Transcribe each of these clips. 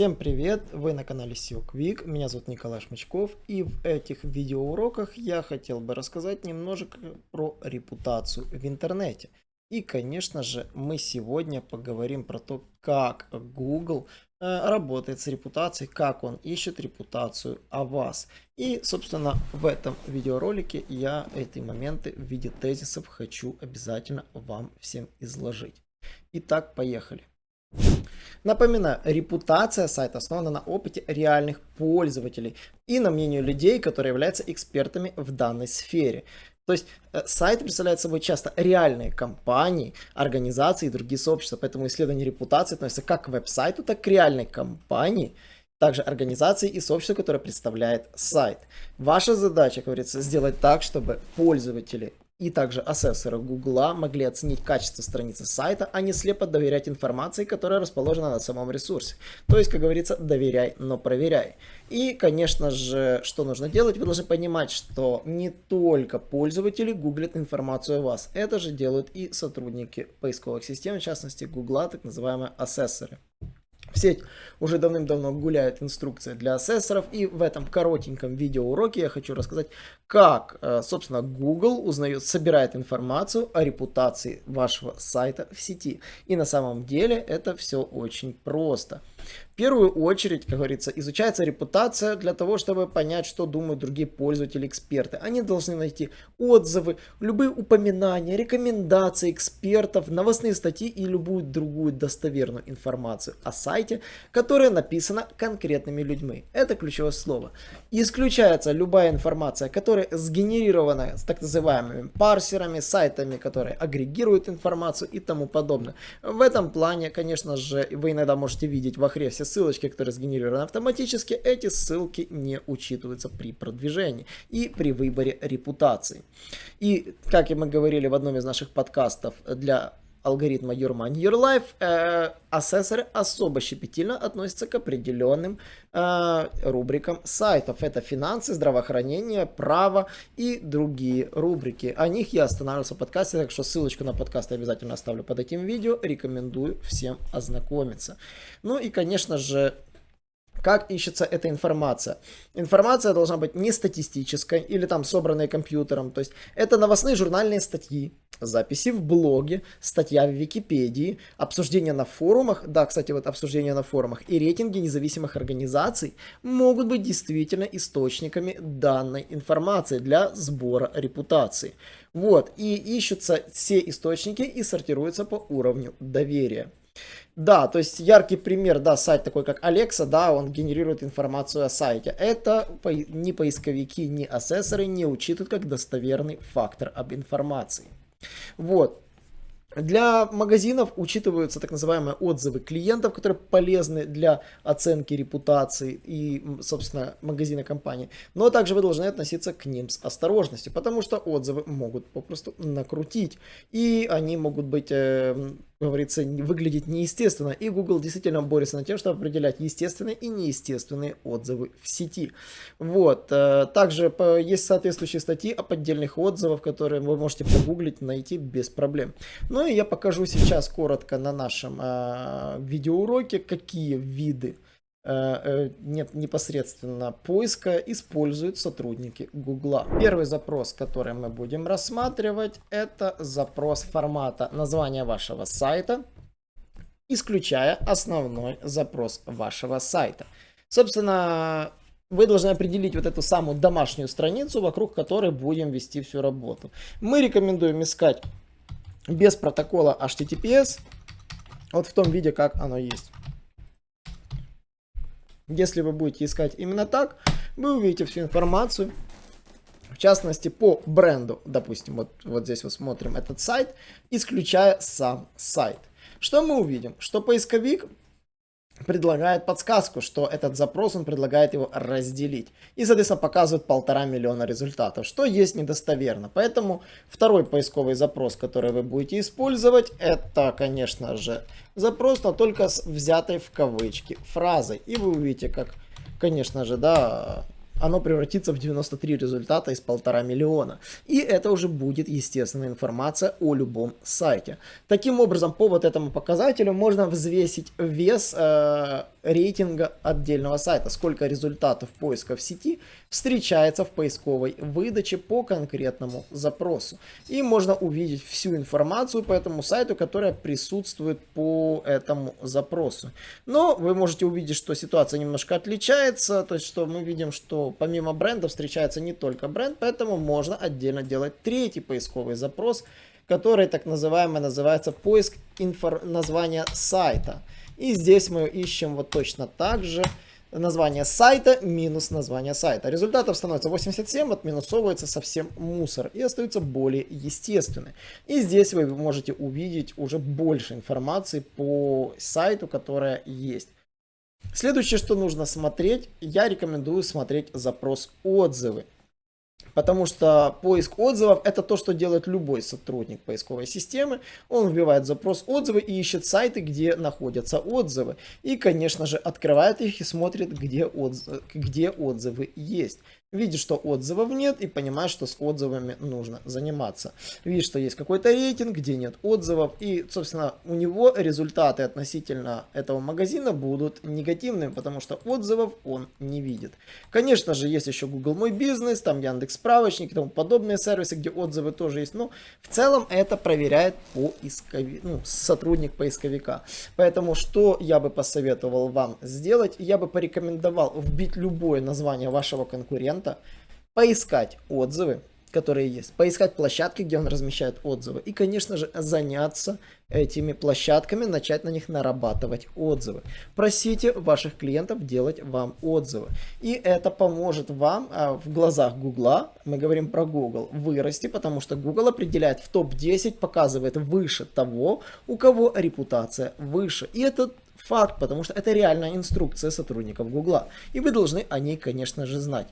Всем привет! Вы на канале SEO Quick, меня зовут Николай Шмычков и в этих видеоуроках я хотел бы рассказать немножко про репутацию в интернете. И конечно же мы сегодня поговорим про то, как Google э, работает с репутацией, как он ищет репутацию о вас. И собственно в этом видеоролике я эти моменты в виде тезисов хочу обязательно вам всем изложить. Итак, поехали. Напоминаю, репутация сайта основана на опыте реальных пользователей и на мнению людей, которые являются экспертами в данной сфере. То есть э, сайт представляет собой часто реальные компании, организации и другие сообщества, поэтому исследование репутации относится как к веб-сайту, так и к реальной компании, также организации и сообщества, которое представляет сайт. Ваша задача, как говорится, сделать так, чтобы пользователи и также ассессоры Гугла могли оценить качество страницы сайта, а не слепо доверять информации, которая расположена на самом ресурсе. То есть, как говорится, доверяй, но проверяй. И, конечно же, что нужно делать? Вы должны понимать, что не только пользователи гуглят информацию о вас. Это же делают и сотрудники поисковых систем, в частности Гугла, так называемые ассессоры. В сеть уже давным-давно гуляет инструкция для ассессоров, и в этом коротеньком видеоуроке я хочу рассказать, как, э, собственно, Google узнает, собирает информацию о репутации вашего сайта в сети. И на самом деле это все очень просто. В первую очередь, как говорится, изучается репутация для того, чтобы понять, что думают другие пользователи, эксперты. Они должны найти отзывы, любые упоминания, рекомендации экспертов, новостные статьи и любую другую достоверную информацию о сайте, которая написана конкретными людьми. Это ключевое слово. Исключается любая информация, которая сгенерирована с так называемыми парсерами, сайтами, которые агрегируют информацию и тому подобное. В этом плане, конечно же, вы иногда можете видеть в охре все ссылочки, которые сгенерированы автоматически, эти ссылки не учитываются при продвижении и при выборе репутации. И, как и мы говорили в одном из наших подкастов, для алгоритма Your Money Your Life, э, ассессоры особо щепетильно относятся к определенным э, рубрикам сайтов. Это финансы, здравоохранение, право и другие рубрики. О них я останавливался в подкасте, так что ссылочку на подкаст я обязательно оставлю под этим видео. Рекомендую всем ознакомиться. Ну и, конечно же, как ищется эта информация? Информация должна быть не статистической или там собранной компьютером. То есть это новостные журнальные статьи, записи в блоге, статья в Википедии, обсуждения на форумах. Да, кстати, вот обсуждения на форумах и рейтинги независимых организаций могут быть действительно источниками данной информации для сбора репутации. Вот, и ищутся все источники и сортируются по уровню доверия. Да, то есть яркий пример, да, сайт такой как Alexa, да, он генерирует информацию о сайте. Это ни поисковики, ни ассессоры не учитывают как достоверный фактор об информации. Вот. Для магазинов учитываются так называемые отзывы клиентов, которые полезны для оценки репутации и, собственно, магазина компании. Но также вы должны относиться к ним с осторожностью, потому что отзывы могут попросту накрутить. И они могут быть э, говорится, выглядеть неестественно. И Google действительно борется над тем, чтобы определять естественные и неестественные отзывы в сети. Вот. Э, также есть соответствующие статьи о поддельных отзывах, которые вы можете погуглить, найти без проблем. Ну и я покажу сейчас коротко на нашем э, видеоуроке, какие виды нет непосредственно поиска используют сотрудники Гугла. Первый запрос, который мы будем рассматривать, это запрос формата названия вашего сайта, исключая основной запрос вашего сайта. Собственно, вы должны определить вот эту самую домашнюю страницу, вокруг которой будем вести всю работу. Мы рекомендуем искать без протокола HTTPS, вот в том виде, как оно есть. Если вы будете искать именно так, вы увидите всю информацию. В частности, по бренду, допустим, вот, вот здесь вот смотрим этот сайт, исключая сам сайт. Что мы увидим? Что поисковик предлагает подсказку, что этот запрос, он предлагает его разделить. И, соответственно, показывает полтора миллиона результатов, что есть недостоверно. Поэтому второй поисковый запрос, который вы будете использовать, это, конечно же, запрос, но только с взятой в кавычки фразой. И вы увидите, как, конечно же, да, оно превратится в 93 результата из полтора миллиона. И это уже будет естественная информация о любом сайте. Таким образом, по вот этому показателю можно взвесить вес э, рейтинга отдельного сайта, сколько результатов поиска в сети встречается в поисковой выдаче по конкретному запросу. И можно увидеть всю информацию по этому сайту, которая присутствует по этому запросу. Но вы можете увидеть, что ситуация немножко отличается, то есть что мы видим, что помимо бренда встречается не только бренд, поэтому можно отдельно делать третий поисковый запрос, который так называемый называется поиск инфор названия сайта. И здесь мы ищем вот точно так же название сайта минус название сайта. Результатов становится 87, отминусовывается совсем мусор и остаются более естественные. И здесь вы можете увидеть уже больше информации по сайту, которая есть. Следующее, что нужно смотреть, я рекомендую смотреть запрос отзывы. Потому что поиск отзывов это то, что делает любой сотрудник поисковой системы. Он вбивает запрос отзывы и ищет сайты, где находятся отзывы. И, конечно же, открывает их и смотрит, где, отзывы, где отзывы есть видит, что отзывов нет и понимает, что с отзывами нужно заниматься. Видит, что есть какой-то рейтинг, где нет отзывов и, собственно, у него результаты относительно этого магазина будут негативными, потому что отзывов он не видит. Конечно же, есть еще Google Мой Бизнес, там Яндекс Справочник и тому подобные сервисы, где отзывы тоже есть. Но в целом это проверяет поисковик, ну, сотрудник поисковика. Поэтому что я бы посоветовал вам сделать? Я бы порекомендовал вбить любое название вашего конкурента клиента, поискать отзывы, которые есть, поискать площадки, где он размещает отзывы, и, конечно же, заняться этими площадками, начать на них нарабатывать отзывы. Просите ваших клиентов делать вам отзывы, и это поможет вам а, в глазах Гугла, мы говорим про Google, вырасти, потому что Google определяет в топ-10, показывает выше того, у кого репутация выше, и это факт, потому что это реальная инструкция сотрудников Гугла, и вы должны о ней, конечно же, знать.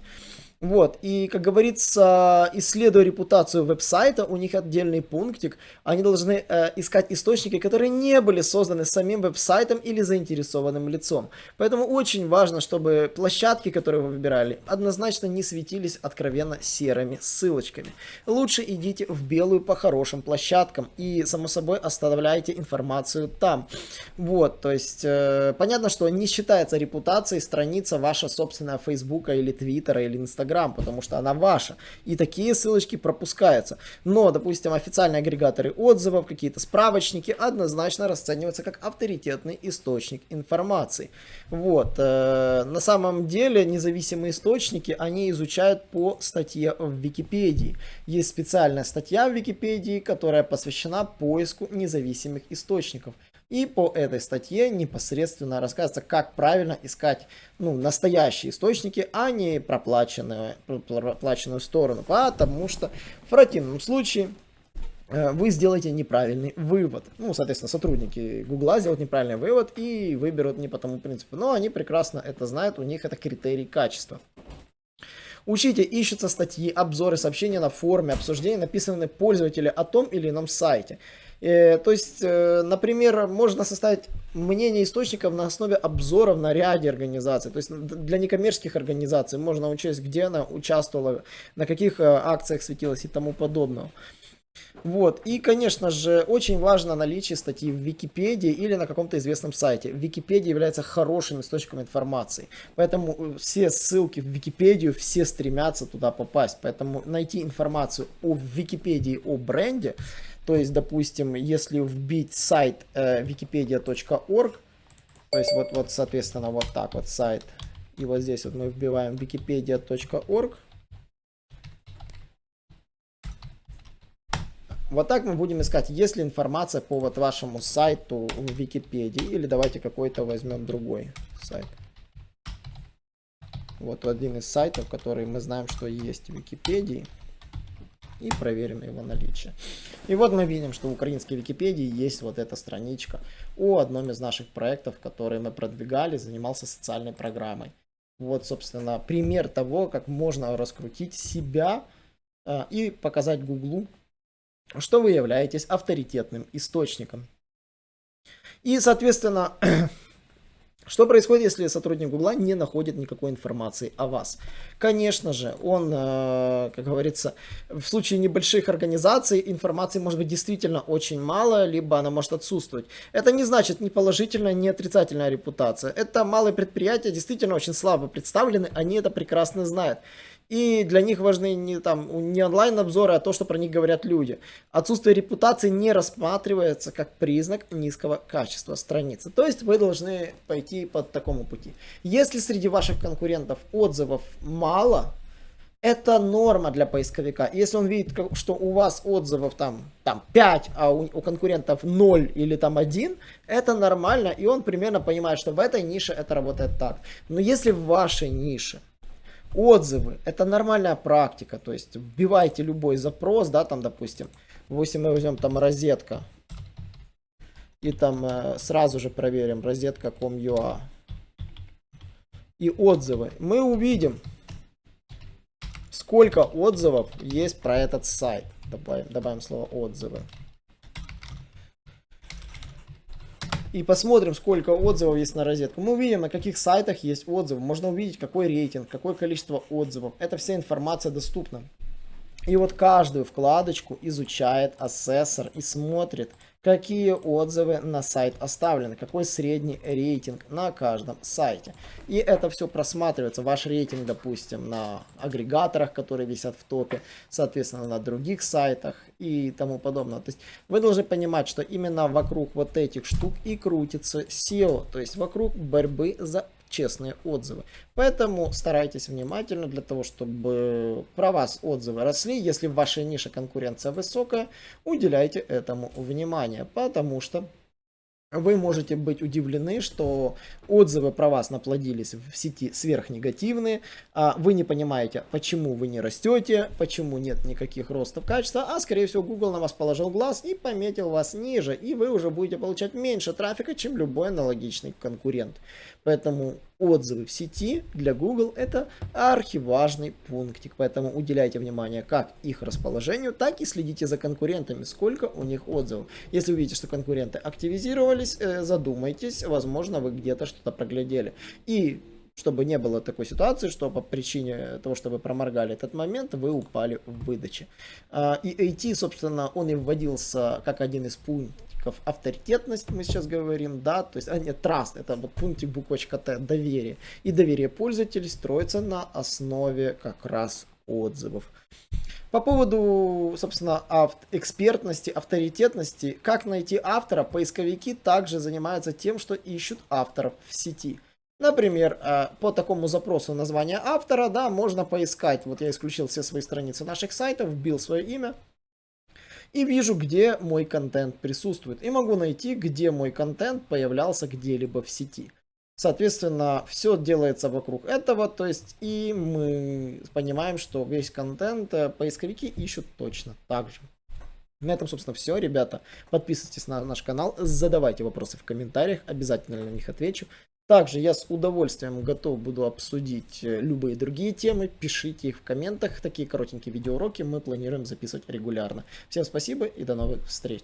Вот, и, как говорится, исследуя репутацию веб-сайта, у них отдельный пунктик, они должны э, искать источники, которые не были созданы самим веб-сайтом или заинтересованным лицом. Поэтому очень важно, чтобы площадки, которые вы выбирали, однозначно не светились откровенно серыми ссылочками. Лучше идите в белую по хорошим площадкам и, само собой, оставляйте информацию там. Вот, то есть, э, понятно, что не считается репутацией страница ваша собственная Фейсбука или Твиттера или Инстаграма, Instagram, потому что она ваша. И такие ссылочки пропускаются. Но, допустим, официальные агрегаторы отзывов, какие-то справочники однозначно расцениваются как авторитетный источник информации. Вот. Э, на самом деле независимые источники, они изучают по статье в Википедии. Есть специальная статья в Википедии, которая посвящена поиску независимых источников. И по этой статье непосредственно рассказывается, как правильно искать ну, настоящие источники, а не проплаченную, сторону. Потому что в противном случае э, вы сделаете неправильный вывод. Ну, соответственно, сотрудники Гугла сделают неправильный вывод и выберут не по тому принципу. Но они прекрасно это знают, у них это критерий качества. Учите, ищутся статьи, обзоры, сообщения на форуме, обсуждения, написанные пользователя о том или ином сайте. Э, то есть, э, например, можно составить мнение источников на основе обзоров на ряде организаций. То есть для некоммерческих организаций можно учесть, где она участвовала, на каких э, акциях светилась и тому подобное. Вот, и, конечно же, очень важно наличие статьи в Википедии или на каком-то известном сайте. Википедия является хорошим источником информации, поэтому все ссылки в Википедию, все стремятся туда попасть. Поэтому найти информацию о Википедии, о бренде, то есть, допустим, если вбить сайт э, wikipedia.org, то есть вот, вот, соответственно, вот так вот сайт, и вот здесь вот мы вбиваем wikipedia.org, Вот так мы будем искать, есть ли информация по вот вашему сайту в Википедии, или давайте какой-то возьмем другой сайт. Вот один из сайтов, который мы знаем, что есть в Википедии и проверим его наличие. И вот мы видим, что в украинской Википедии есть вот эта страничка о одном из наших проектов, которые мы продвигали, занимался социальной программой. Вот, собственно, пример того, как можно раскрутить себя э, и показать Гуглу, что вы являетесь авторитетным источником. И, соответственно, Что происходит, если сотрудник Гугла не находит никакой информации о вас? Конечно же, он, э, как говорится, в случае небольших организаций информации может быть действительно очень мало, либо она может отсутствовать. Это не значит ни положительная, ни отрицательная репутация. Это малые предприятия действительно очень слабо представлены, они это прекрасно знают. И для них важны не, там, не онлайн-обзоры, а то, что про них говорят люди. Отсутствие репутации не рассматривается как признак низкого качества страницы. То есть вы должны пойти по такому пути. Если среди ваших конкурентов отзывов мало, это норма для поисковика. Если он видит, что у вас отзывов там, там 5, а у, у конкурентов 0 или там 1, это нормально, и он примерно понимает, что в этой нише это работает так. Но если в вашей нише Отзывы. Это нормальная практика. То есть вбивайте любой запрос, да, там, допустим, если мы возьмем там розетка. И там э, сразу же проверим розетка.com.ua. И отзывы. Мы увидим, сколько отзывов есть про этот сайт. Добавим, добавим слово отзывы. И посмотрим, сколько отзывов есть на розетку. Мы увидим, на каких сайтах есть отзывы. Можно увидеть, какой рейтинг, какое количество отзывов. Эта вся информация доступна. И вот каждую вкладочку изучает ассессор и смотрит, какие отзывы на сайт оставлены, какой средний рейтинг на каждом сайте. И это все просматривается, ваш рейтинг, допустим, на агрегаторах, которые висят в топе, соответственно, на других сайтах и тому подобное. То есть вы должны понимать, что именно вокруг вот этих штук и крутится SEO, то есть вокруг борьбы за честные отзывы. Поэтому старайтесь внимательно для того, чтобы про вас отзывы росли. Если в вашей нише конкуренция высокая, уделяйте этому внимание, потому что вы можете быть удивлены, что отзывы про вас наплодились в сети сверхнегативные, а вы не понимаете, почему вы не растете, почему нет никаких ростов качества, а скорее всего Google на вас положил глаз и пометил вас ниже, и вы уже будете получать меньше трафика, чем любой аналогичный конкурент. Поэтому отзывы в сети для Google это архиважный пунктик, поэтому уделяйте внимание как их расположению, так и следите за конкурентами, сколько у них отзывов. Если увидите, что конкуренты активизировались, э, задумайтесь, возможно вы где-то что-то проглядели. И чтобы не было такой ситуации, что по причине того, что вы проморгали этот момент, вы упали в выдаче. А, и AT, собственно, он и вводился как один из пунктиков авторитетность, мы сейчас говорим, да, то есть, а нет, trust, это вот пунктик буквочка Т, доверие. И доверие пользователей строится на основе как раз отзывов. По поводу, собственно, авт экспертности, авторитетности, как найти автора, поисковики также занимаются тем, что ищут авторов в сети. Например, э, по такому запросу названия автора, да, можно поискать. Вот я исключил все свои страницы наших сайтов, вбил свое имя. И вижу, где мой контент присутствует. И могу найти, где мой контент появлялся где-либо в сети. Соответственно, все делается вокруг этого, то есть и мы понимаем, что весь контент э, поисковики ищут точно так же. На этом, собственно, все, ребята. Подписывайтесь на наш канал, задавайте вопросы в комментариях, обязательно на них отвечу. Также я с удовольствием готов буду обсудить э, любые другие темы. Пишите их в комментах. Такие коротенькие видеоуроки мы планируем записывать регулярно. Всем спасибо и до новых встреч.